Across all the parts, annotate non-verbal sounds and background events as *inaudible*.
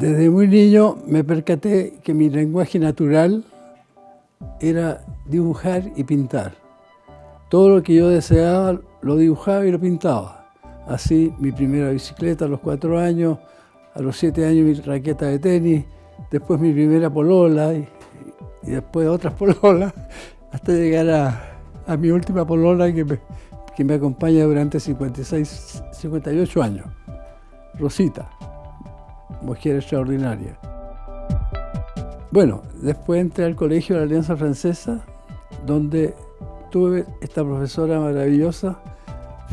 Desde muy niño me percaté que mi lenguaje natural era dibujar y pintar. Todo lo que yo deseaba lo dibujaba y lo pintaba. Así mi primera bicicleta a los cuatro años, a los siete años mi raqueta de tenis, después mi primera polola y, después otras *laughs* pololas, hasta llegar a, mi última polola que me, que me acompaña durante 56, 58 años, Rosita mujer extraordinaria. Bueno, después entré al colegio de la Alianza Francesa, donde tuve esta profesora maravillosa,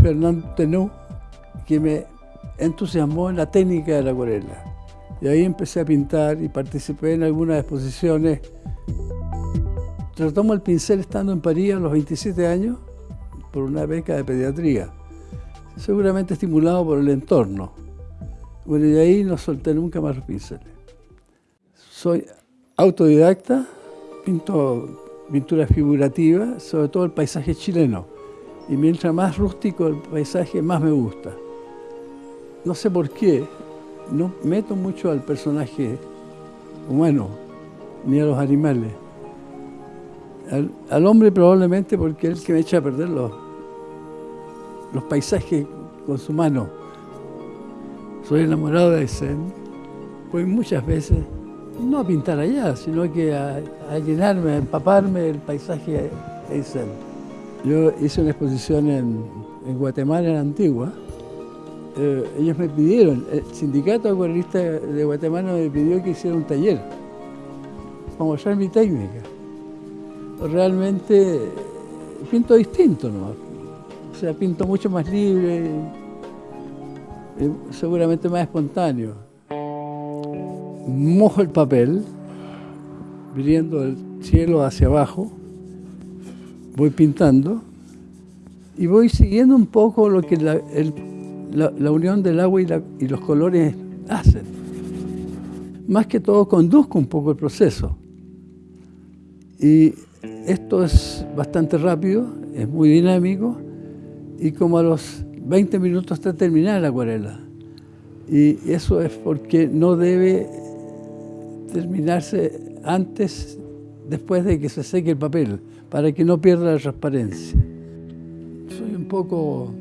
Fernand Tenou, que me entusiasmó en la técnica de la acuarela. Y ahí empecé a pintar y participé en algunas exposiciones. Retomo el pincel estando en París a los 27 años por una beca de pediatría, seguramente estimulado por el entorno. Bueno, y de ahí no solté nunca más los pinceles. Soy autodidacta, pinto pinturas figurativas, sobre todo el paisaje chileno. Y mientras más rústico el paisaje, más me gusta. No sé por qué, no meto mucho al personaje humano, ni a los animales. Al, hombre probablemente porque es el que me echa a perder los, los paisajes con su mano. Soy enamorado de Eisen. Voy muchas veces, no a pintar allá, sino que a, llenarme, a empaparme del paisaje Eisen. Yo hice una exposición en, Guatemala, en Antigua. Eh, ellos me pidieron, el sindicato acuarelista de Guatemala me pidió que hiciera un taller para mostrar mi técnica. Realmente pinto distinto, ¿no? O sea, pinto mucho más libre, seguramente más espontáneo. Mojo el papel, viniendo del cielo hacia abajo, voy pintando y voy siguiendo un poco lo que la, unión del agua y, y los colores hacen. Más que todo conduzco un poco el proceso. Y esto es bastante rápido, es muy dinámico y como a los 20 minutos hasta terminar la acuarela. Y eso es porque no debe terminarse antes, después de que se seque el papel, para que no pierda la transparencia. Soy un poco,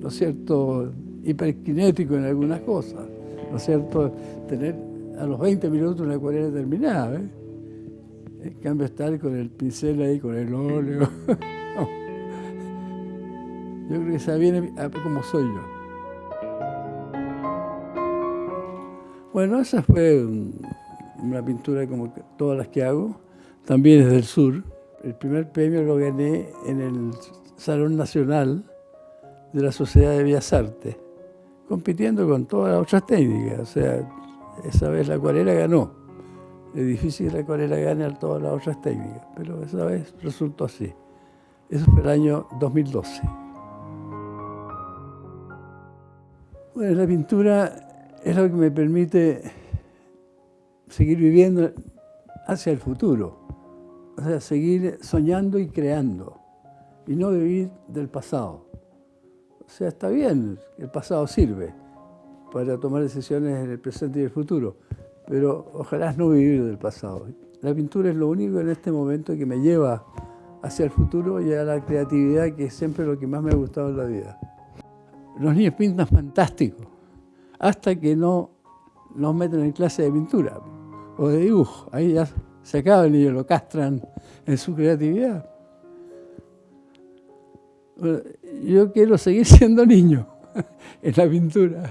¿no es cierto?, hiperkinético en algunas cosas, ¿no es cierto?, tener a los 20 minutos una acuarela terminada, ¿eh? En cambio estar con el pincel ahí, con el óleo. *laughs* Yo creo que se viene como soy yo. Bueno, esa fue una pintura como todas las que hago, también es del sur. El primer premio lo gané en el Salón Nacional de la Sociedad de Bellas Artes, compitiendo con todas las otras técnicas. O sea, esa vez la acuarela ganó. Es difícil que la acuarela gane a todas las otras técnicas, pero esa vez resultó así. Eso fue el año 2012. Bueno, la pintura es lo que me permite seguir viviendo hacia el futuro. O sea, seguir soñando y creando y no vivir del pasado. O sea, está bien, el pasado sirve para tomar decisiones en el presente y el futuro, pero ojalá no vivir del pasado. La pintura es lo único en este momento que me lleva hacia el futuro y a la creatividad, que es siempre lo que más me ha gustado en la vida. Los niños pintan fantástico, hasta que no nos meten en clase de pintura o de dibujo. Ahí ya se acaba el niño, lo castran en su creatividad. Yo quiero seguir *laughs* siendo niño en la pintura.